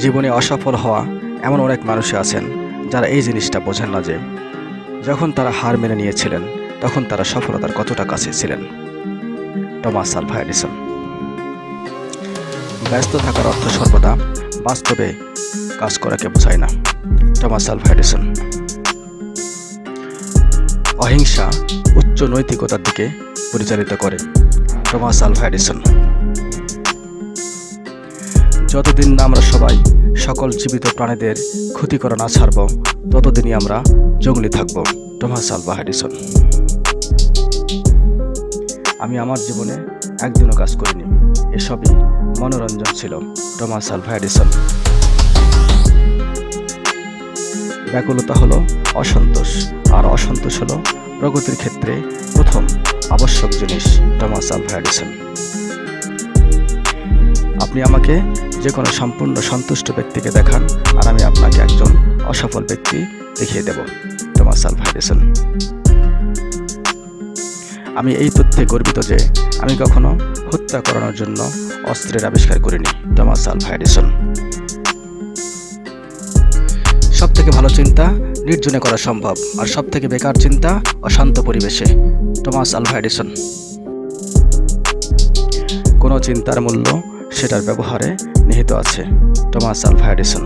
জীবনে অসফল হওয়া এমন অনেক মানুষই আছেন যারা এই জিনিসটা বোঝেন না যে, যখন তারা হার মেনে নিয়েছিলেন, তখন তারা সফলতার কতটা কাছে ছিলেন। Thomas Alva Edison. ব্যস্ত থাকার অর্থ সর্বদা বাস্তবে কাজ করাকে বোঝায় না। Thomas Alva Edison. অহিংসা উচ্চ নৈতিকতার দিকে পরিচালিত করে। Thomas Alva Edison. যতদিন না আমরা সবাই সকল জীবিত প্রাণীদের ক্ষতি করা না ছাড়ব, ততদিনই আমরা জঙ্গলি থাকব। টমাস আলভা এডিসন আমি আমার জীবনে একদিনও কাজ করিনি। এসবই মনোরঞ্জন ছিল টমাস আলভা এডিসন ব্যাকুলতা হলো অসন্তোষ, আর অসন্তোষ হলো প্রগতির ক্ষেত্রে প্রথম আবশ্যক জিনিস টমাস আলভা এডিসন আপনি আমাকে যে কোনো সম্পূর্ণ সন্তুষ্ট ব্যক্তিকে দেখান, আর আমি আপনাকে একজন অসফল ব্যক্তি দেখিয়ে দেব। টমাস আলভা এডিসন আমি এই তথ্যে গর্বিত যে আমি কখনো হত্যা করানোর জন্য অস্ত্রের আবিষ্কার করিনি টমাস আলভা সব থেকে ভালো চিন্তা নির্জনে করা সম্ভব, আর সব থেকে বেকার চিন্তা অশান্ত পরিবেশে টমাস আলভা এডিসন কোনো চিন্তার মূল্য সেটার ব্যবহারে নিহিত আছে টমাস আলভা এডিসন।